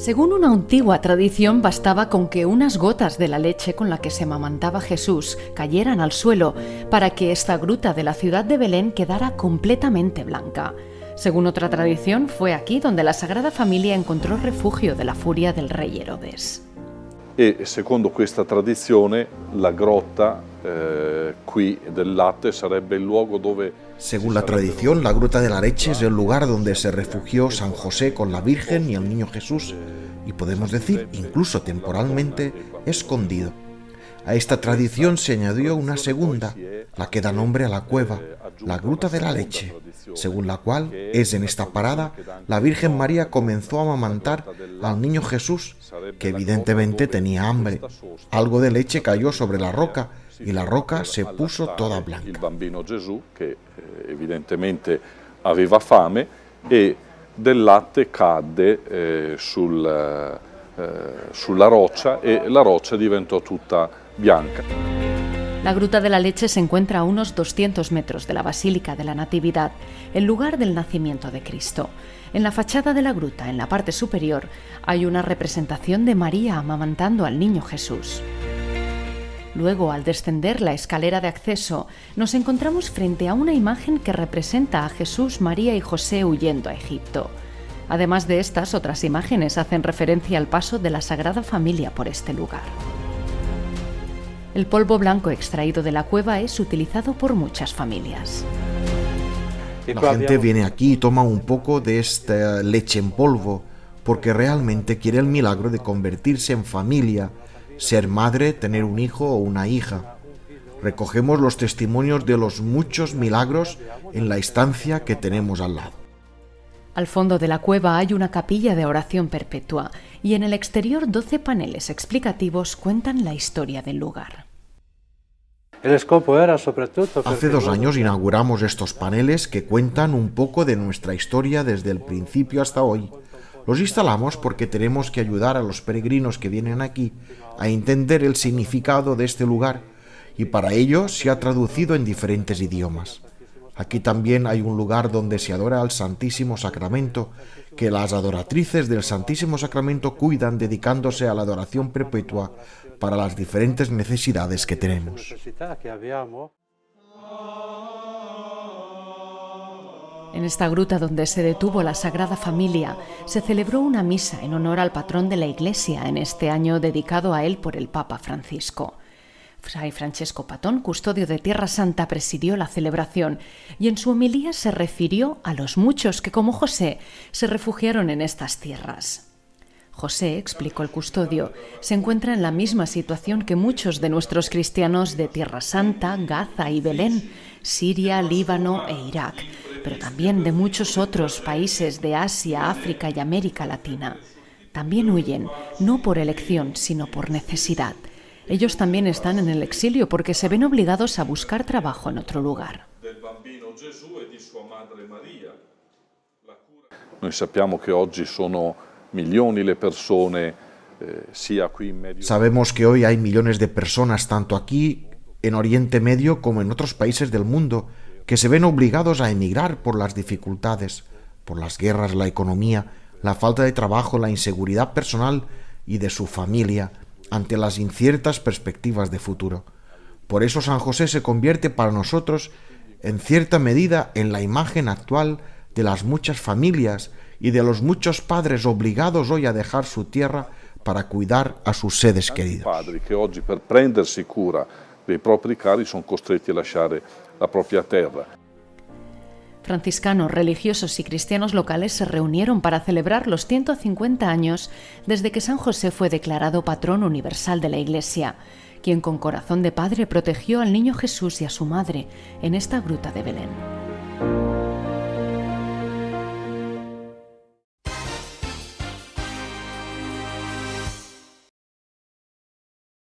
Según una antigua tradición, bastaba con que unas gotas de la leche con la que se amamantaba Jesús cayeran al suelo para que esta gruta de la ciudad de Belén quedara completamente blanca. Según otra tradición, fue aquí donde la Sagrada Familia encontró refugio de la furia del rey Herodes. E secondo questa tradizione la grotta eh, qui del latte sarebbe il luogo dove Según la tradición, la Gruta de la Leche es el lugar donde se refugió San José con la Virgen y el Niño Jesús, y podemos decir, incluso temporalmente, escondido. A esta tradición se añadió una segunda, la que da nombre a la cueva, la Gruta de la Leche, según la cual es en esta parada la Virgen María comenzó a amamantar al niño Jesús, que evidentemente tenía hambre. Algo de leche cayó sobre la roca y la roca se puso toda blanca. Il bambino Gesù che eh, evidentemente aveva fame e del latte cadde eh, eh, sulla roccia e la roccia diventò tutta bianca. La Gruta de la Leche se encuentra a unos 200 metros de la Basílica de la Natividad, el lugar del nacimiento de Cristo. En la fachada de la gruta, en la parte superior, hay una representación de María amamantando al niño Jesús. Luego, al descender la escalera de acceso, nos encontramos frente a una imagen que representa a Jesús, María y José huyendo a Egipto. Además de estas, otras imágenes hacen referencia al paso de la Sagrada Familia por este lugar. El polvo blanco extraído de la cueva es utilizado por muchas familias. La gente viene aquí y toma un poco de esta leche en polvo porque realmente quiere el milagro de convertirse en familia, ser madre, tener un hijo o una hija. Recogemos los testimonios de los muchos milagros en la estancia que tenemos al lado. Al fondo de la cueva hay una capilla de oración perpetua y en el exterior 12 paneles explicativos cuentan la historia del lugar. Hace dos años inauguramos estos paneles que cuentan un poco de nuestra historia desde el principio hasta hoy. Los instalamos porque tenemos que ayudar a los peregrinos que vienen aquí a entender el significado de este lugar y para ello se ha traducido en diferentes idiomas. Aquí también hay un lugar donde se adora al Santísimo Sacramento, que las adoratrices del Santísimo Sacramento cuidan dedicándose a la adoración perpetua para las diferentes necesidades que tenemos. En esta gruta donde se detuvo la Sagrada Familia, se celebró una misa en honor al patrón de la Iglesia en este año dedicado a él por el Papa Francisco. Fray Francesco Patón, custodio de Tierra Santa, presidió la celebración y en su homilía se refirió a los muchos que, como José, se refugiaron en estas tierras. José, explicó el custodio, se encuentra en la misma situación que muchos de nuestros cristianos de Tierra Santa, Gaza y Belén, Siria, Líbano e Irak, pero también de muchos otros países de Asia, África y América Latina. También huyen, no por elección, sino por necesidad. Ellos también están en el exilio porque se ven obligados a buscar trabajo en otro lugar. Persone eh, Sabemos que hoy hay millones de personas tanto aquí en Oriente Medio como en otros países del mundo que se ven obligados a emigrar por las dificultades, por las guerras, la economía, la falta de trabajo, la inseguridad personal y de su familia ante las inciertas perspectivas de futuro. Por eso San José se convierte para nosotros en cierta medida en la imagen actual de las muchas familias y de los muchos padres obligados hoy a dejar su tierra para cuidar a sus seres queridos. padri che oggi per prendersi cura dei propri cari sono costretti a lasciare la propria terra. Franciscanos, religiosos y cristianos locales se reunieron para celebrar los 150 años desde que San José fue declarado patrón universal de la Iglesia, quien con corazón de padre protegió al niño Jesús y a su madre en esta gruta de Belén.